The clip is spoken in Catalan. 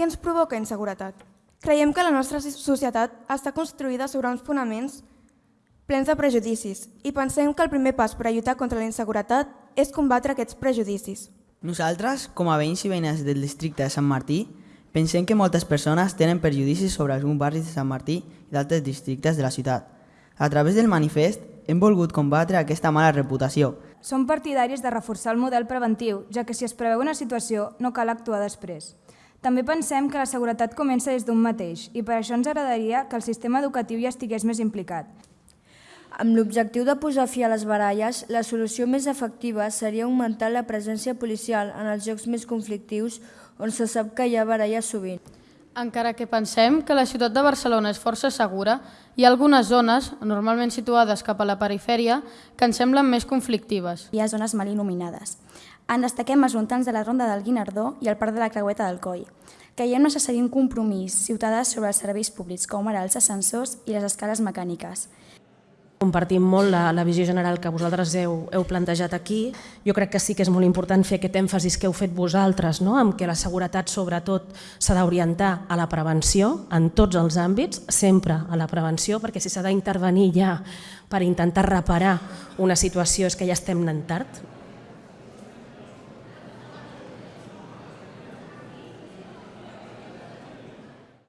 què ens provoca inseguretat? Creiem que la nostra societat està construïda sobre uns fonaments plens de prejudicis i pensem que el primer pas per a lluitar contra la inseguretat és combatre aquests prejudicis. Nosaltres, com a veïns i veïnes del districte de Sant Martí, pensem que moltes persones tenen prejudicis sobre alguns barris de Sant Martí i d'altres districtes de la ciutat. A través del manifest hem volgut combatre aquesta mala reputació. Som partidaris de reforçar el model preventiu, ja que si es preveu una situació no cal actuar després. També pensem que la seguretat comença des d'un mateix i per això ens agradaria que el sistema educatiu hi estigués més implicat. Amb l'objectiu de posar fi a les baralles, la solució més efectiva seria augmentar la presència policial en els jocs més conflictius on se sap que hi ha baralles sovint. Encara que pensem que la ciutat de Barcelona és força segura, hi ha algunes zones, normalment situades cap a la perifèria, que ens semblen més conflictives. Hi ha zones mal il·luminades. En destaquem els voltants de la Ronda del Guinardó i el Parc de la Creueta del Coll. Creiem necessari un compromís ciutadà sobre els serveis públics, com ara els ascensors i les escales mecàniques. Compartim molt la, la visió general que vosaltres heu, heu plantejat aquí. Jo crec que sí que és molt important fer aquest èmfasis que heu fet vosaltres, no? amb que la seguretat sobretot s'ha d'orientar a la prevenció en tots els àmbits, sempre a la prevenció, perquè si s'ha d'intervenir ja per intentar reparar una situació és que ja estem anant tard,